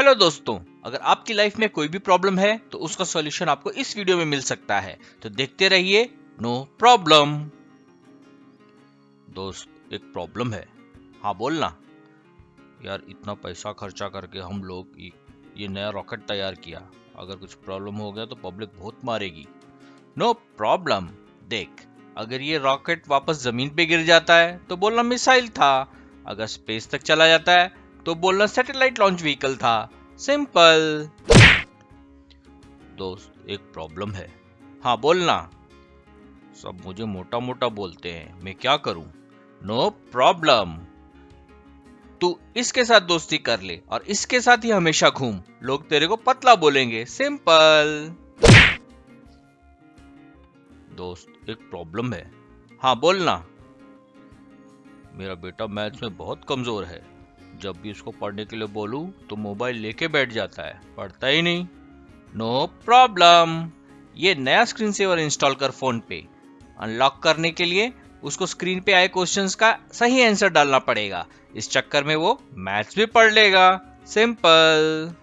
Hello दोस्तों, अगर आपकी लाइफ में कोई भी प्रॉब्लम है तो उसका सॉल्यूशन आपको इस वीडियो में मिल सकता है। तो देखते रहिए नो प्रॉब्लम दोस्त, एक प्रॉब्लम है। हाँ बोलना यार, इतना पैसा खर्चा करके हम लोग ये नया रॉकेट तैयार किया। अगर कुछ प्रॉब्लम हो गया तो पब्लिक बहुत मारेगी। नो प्रॉब्लम देख, अगर ये रॉकेट वापस ज़मीन पे गिर जाता है तो बोलना मिसाइल था। अगर स्पेस तक चला जाता है तो बोलना सैटेलाइट लॉन्च व्हीकल था। सिंपल दोस्त, एक प्रॉब्लम है। हाँ बोलना सब मुझे मोटा मोटा बोलते हैं। मैं क्या करूँ? नो प्रॉब्लम तू इसके साथ दोस्ती कर ले और इसके साथ ही हमेशा घूम। लोग तेरे को पतला बोलेंगे। सिंपल दोस्त, एक प्रॉब्लम है। हाँ बोलना मेरा बेटा मैथ्स में बहुत कमज़ोर है। जब भी उसको पढ़ने के लिए बोलूँ तो मोबाइल लेके बैठ जाता है। पढ़ता ही नहीं। नो प्रॉब्लम ये नया स्क्रीन सेवर इंस्टॉल कर फ़ोन पे। अनलॉक करने के लिए उसको स्क्रीन पे आए क्वेश्चंस का सही आंसर डालना पड़ेगा। इस चक्कर में वो मैथ्स भी पढ़ लेगा। सिंपल